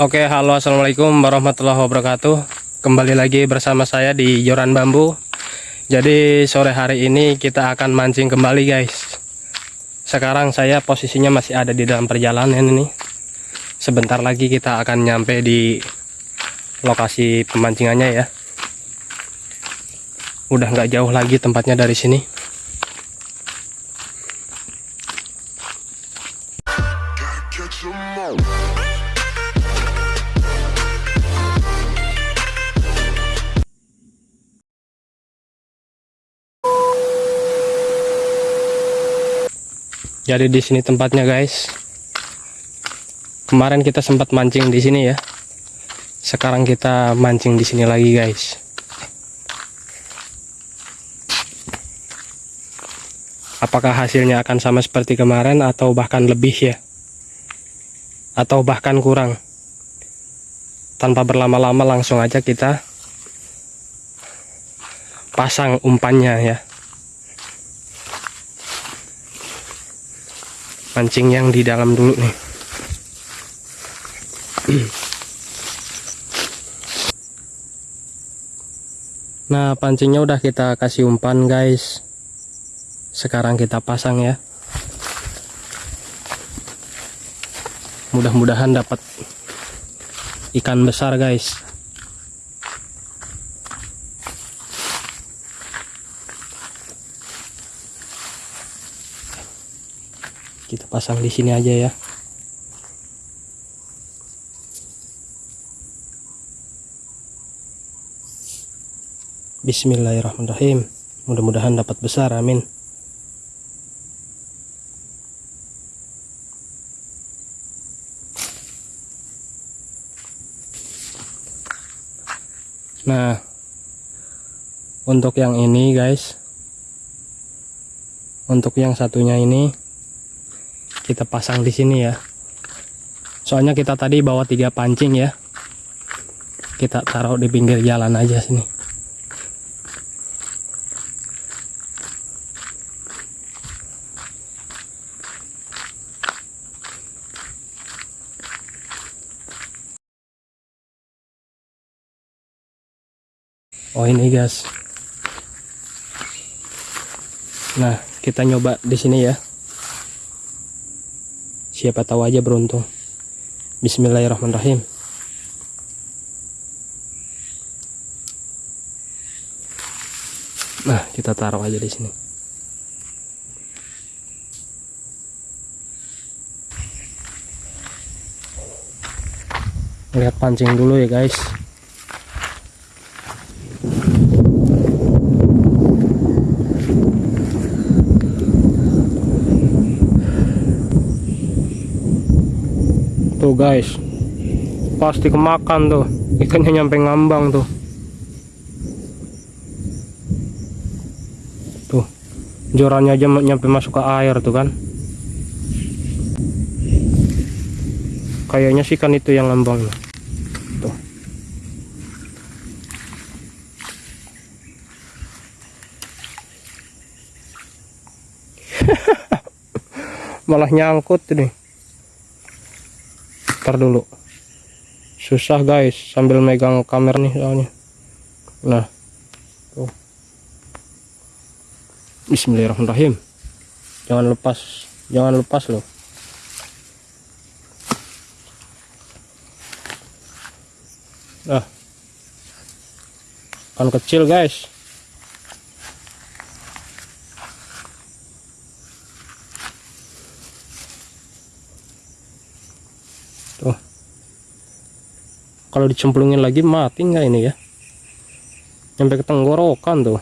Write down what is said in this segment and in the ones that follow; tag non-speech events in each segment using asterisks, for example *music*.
Oke, halo assalamualaikum warahmatullahi wabarakatuh. Kembali lagi bersama saya di Joran Bambu. Jadi sore hari ini kita akan mancing kembali guys. Sekarang saya posisinya masih ada di dalam perjalanan ini. Sebentar lagi kita akan nyampe di lokasi pemancingannya ya. Udah nggak jauh lagi tempatnya dari sini. Jadi di sini tempatnya guys. Kemarin kita sempat mancing di sini ya. Sekarang kita mancing di sini lagi guys. Apakah hasilnya akan sama seperti kemarin atau bahkan lebih ya? Atau bahkan kurang? Tanpa berlama-lama langsung aja kita pasang umpannya ya. Mancing yang di dalam dulu nih. Nah pancingnya udah kita kasih umpan guys. Sekarang kita pasang ya. Mudah-mudahan dapat ikan besar guys pasang di sini aja ya. Bismillahirrahmanirrahim. Mudah-mudahan dapat besar amin. Nah untuk yang ini guys untuk yang satunya ini kita pasang di sini ya. Soalnya kita tadi bawa tiga pancing ya. Kita taruh di pinggir jalan aja sini. Oh ini guys. Nah kita nyoba di sini ya siapa tahu aja beruntung. Bismillahirrahmanirrahim. Nah kita taruh aja di sini. Lihat pancing dulu ya guys tuh guys. Pasti kemakan tuh ikannya nyampe ngambang tuh. Tuh jorannya aja nyampe masuk ke air tuh kan. Kayaknya sih kan itu yang ngambang. Tuh. *laughs* Malah nyangkut nih dulu. Susah guys sambil megang kamera nih soalnya. Nah tuh. Bismillahirrahmanirrahim. Jangan lepas jangan lepas loh. Nah. Kan kecil guys tuh kalau dicemplungin lagi mati nggak ini ya? Sampai ke tenggorokan tuh.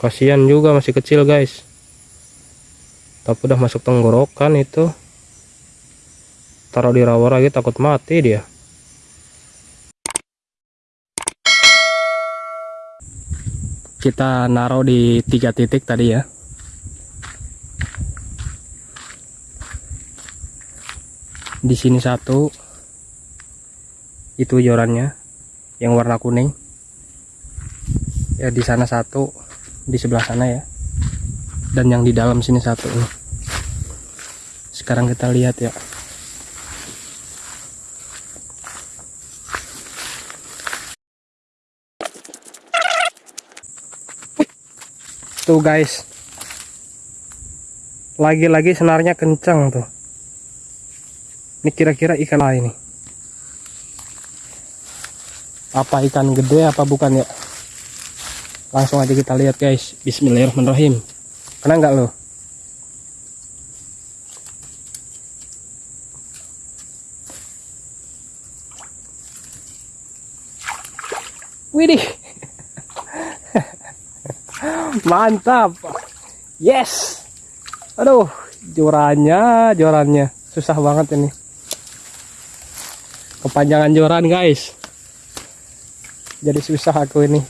Kasihan juga masih kecil guys. Tapi udah masuk tenggorokan itu. Taruh di rawa lagi takut mati dia. Kita naruh di tiga titik tadi ya di sini satu. Itu jorannya yang warna kuning. Ya di sana satu di sebelah sana ya. Dan yang di dalam sini satu nih sekarang kita lihat ya. Tuh guys. Lagi-lagi senarnya kencang tuh ini kira-kira ikan apa ini? Apa ikan gede apa bukan ya? Langsung aja kita lihat guys. Bismillahirrahmanirrahim. Kena nggak lo Widih. *laughs* Mantap. Yes. Aduh jorannya jorannya susah banget ini kepanjangan joran guys. Jadi susah aku ini.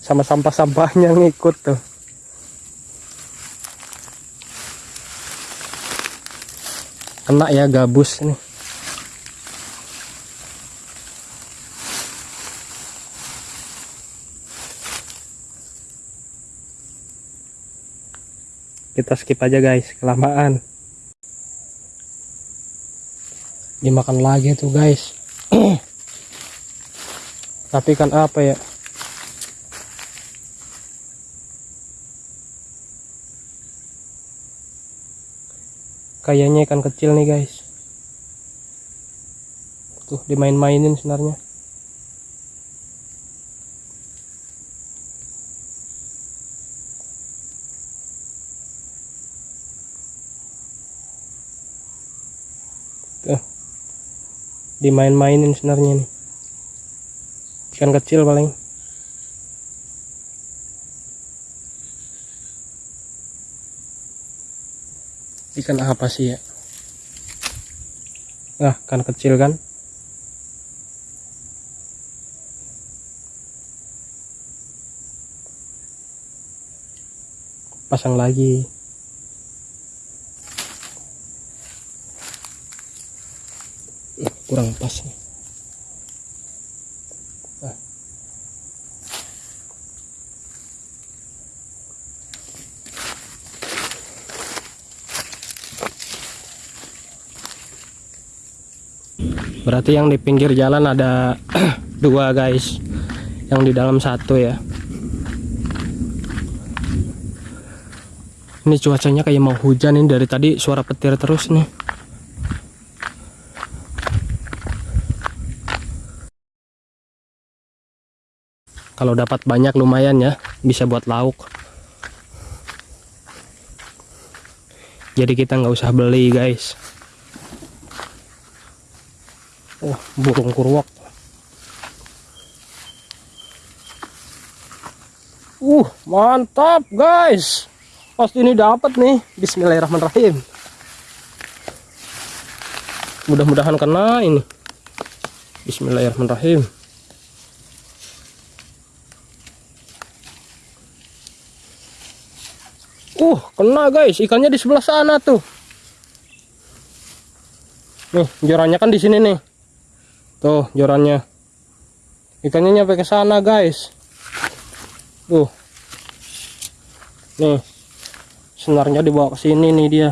Sama sampah-sampahnya ngikut tuh. Kena ya gabus nih. Kita skip aja guys. Kelamaan dimakan lagi tuh guys. *clears throat* Tapi kan apa ya? Kayaknya ikan kecil nih guys. Tuh dimain-mainin sebenarnya dimain-mainin sebenarnya nih. Ikan kecil paling. Ikan apa sih ya? Ah ikan kecil kan? Pasang lagi kurang pas nih. Ah. berarti yang di pinggir jalan ada *clears throat* dua guys. Yang di dalam satu ya. Ini cuacanya kayak mau hujan ini dari tadi suara petir terus nih kalau dapat banyak lumayan ya bisa buat lauk. Jadi kita nggak usah beli guys. Oh burung kurwak uh mantap guys. Pasti ini dapat nih. Bismillahirrahmanirrahim. Mudah-mudahan kena ini. Bismillahirrahmanirrahim Uh, kena guys, ikannya di sebelah sana tuh. Nih, jorannya kan di sini nih. Tuh, jorannya. Ikannya nyampe ke sana, guys. Tuh. Nih. Senarnya dibawa ke sini nih dia.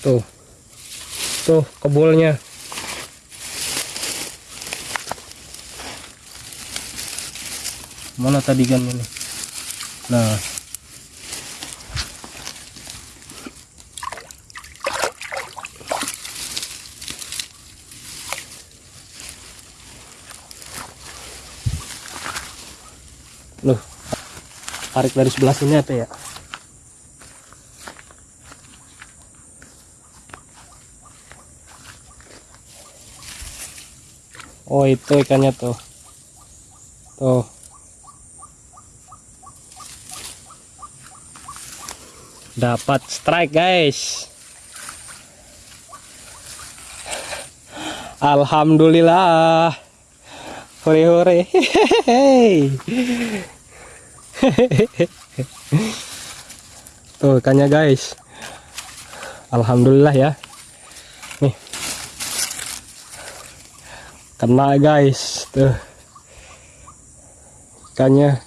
Tuh. Tuh, kebulnya. Mana tadi kan ini? Nah. Loh tarik dari sebelah sini apa ya? Oh itu ikannya tuh. Tuh dapat strike guys. Alhamdulillah. Hore hore. *laughs* Tuh ikannya guys. Alhamdulillah ya. Nih. Kena guys. Tuh. Ikannya.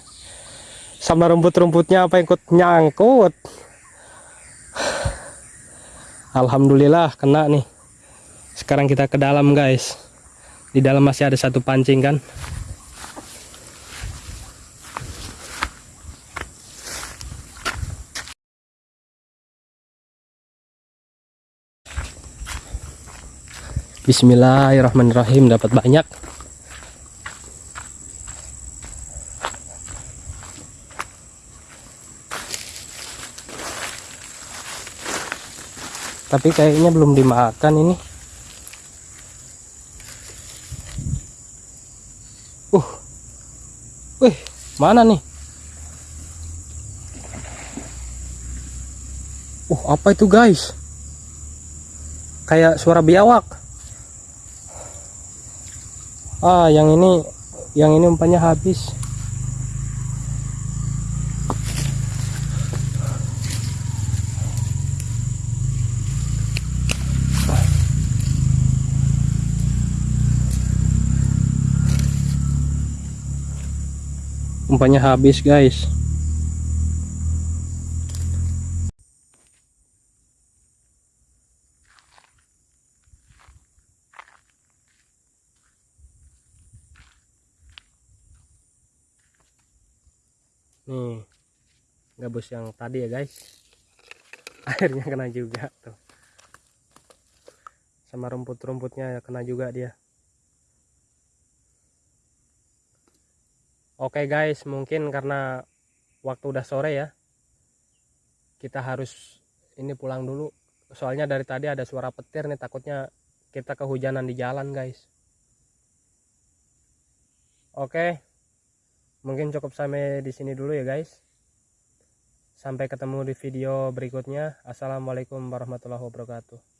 Sama rumput-rumputnya apa ikut nyangkut Alhamdulillah kena nih. Sekarang kita ke dalam guys. Di dalam masih ada satu pancing kan? Bismillahirrahmanirrahim. Dapat banyak tapi kayaknya belum dimakan ini. Uh. Wih mana nih? Uh apa itu guys? Kayak suara biawak. Ah yang ini yang ini umpannya habis umpannya habis guys. Nih gabus yang tadi ya guys. *laughs* Akhirnya kena juga tuh. Sama rumput-rumputnya kena juga dia oke guys mungkin karena waktu udah sore ya kita harus ini pulang dulu. Soalnya dari tadi ada suara petir nih takutnya kita kehujanan di jalan guys. Oke mungkin cukup sampai di sini dulu ya guys. Sampai ketemu di video berikutnya. Assalamualaikum warahmatullahi wabarakatuh